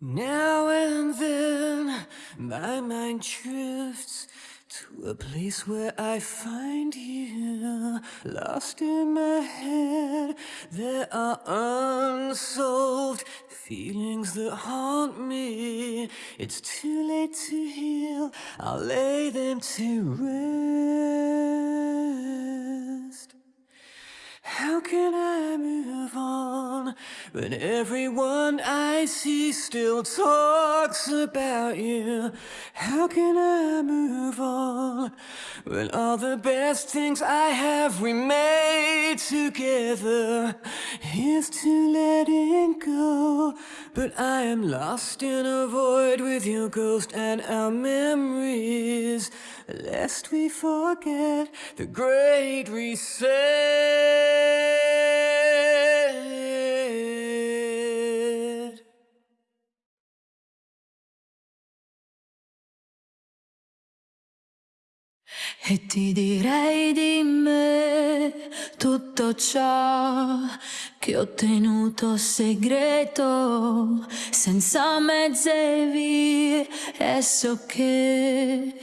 Now and then my mind drifts to a place where I find you. Lost in my head There are unsolved feelings that haunt me. It's too late to heal I'll lay them to rest. How can I move on when everyone I see still talks about you? How can I move on when all the best things I have we made together? Is to letting go, but I am lost in a void with your ghost and our memories. Lest we forget the great reset. E ti direi di me tutto ciò che ho tenuto segreto, senza mezze vie, e so che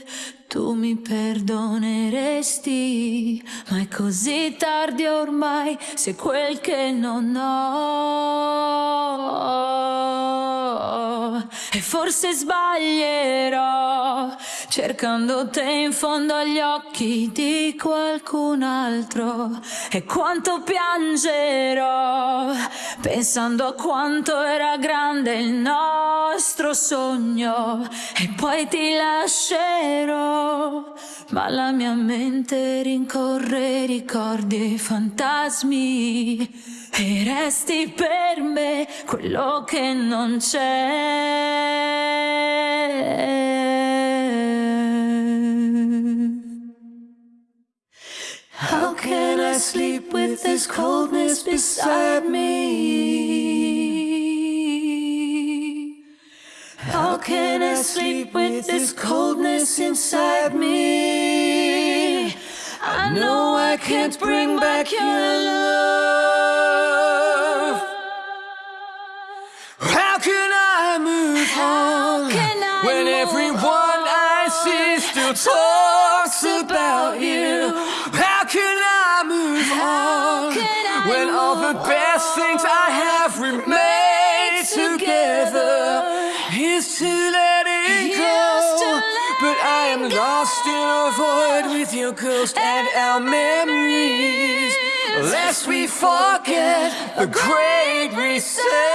tu mi perdoneresti, ma è così tardi ormai, se quel che non ho. Forse sbaglierò, cercando te in fondo agli occhi di qualcun altro. E quanto piangerò, pensando a quanto era grande il nostro sogno. E poi ti lascerò, ma la mia mente rincorre ricordi e fantasmi. E resti per me quello che non c'è. Can I sleep with this coldness beside me? How can I sleep with this coldness inside me? I know I can't bring back your love. How can I move on can I when everyone I see still talks about you? How can I move on can I when all the best things I have remain together? Here's to letting go, to but I am letting lost in a void with your ghost and our memories. Lest we forget the great reset.